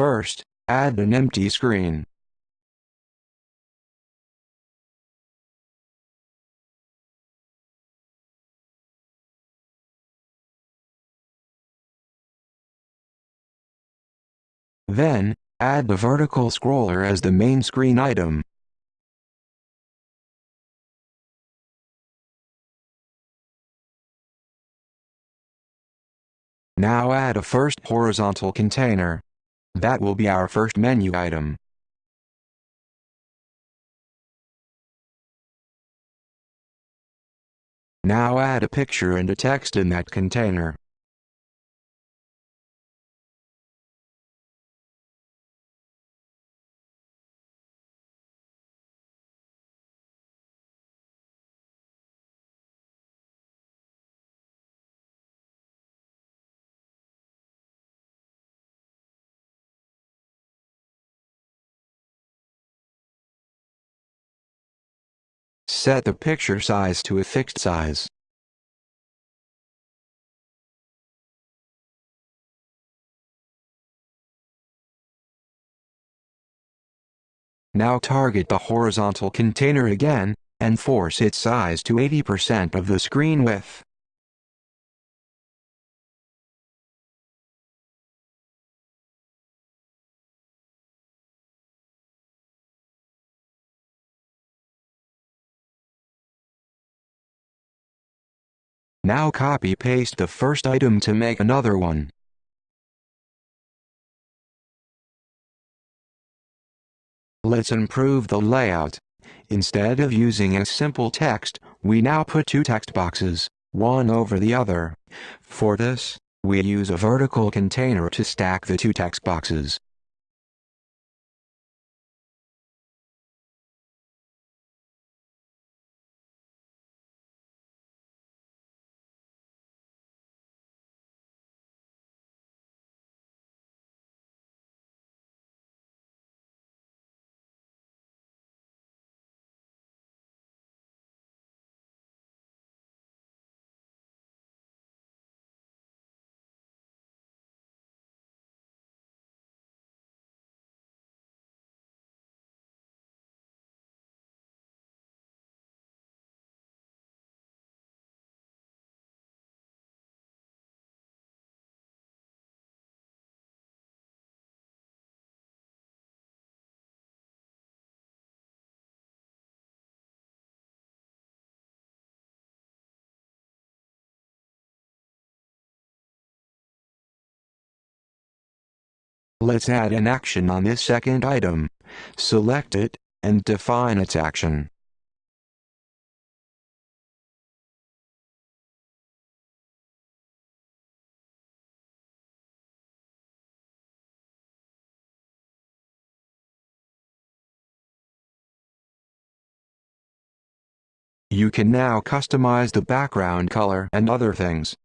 First, add an empty screen. Then, add the vertical scroller as the main screen item. Now add a first horizontal container. That will be our first menu item. Now add a picture and a text in that container. Set the picture size to a fixed size. Now target the horizontal container again, and force its size to 80% of the screen width. Now copy-paste the first item to make another one. Let's improve the layout. Instead of using a simple text, we now put two text boxes, one over the other. For this, we use a vertical container to stack the two text boxes. Let's add an action on this second item. Select it, and define its action. You can now customize the background color and other things.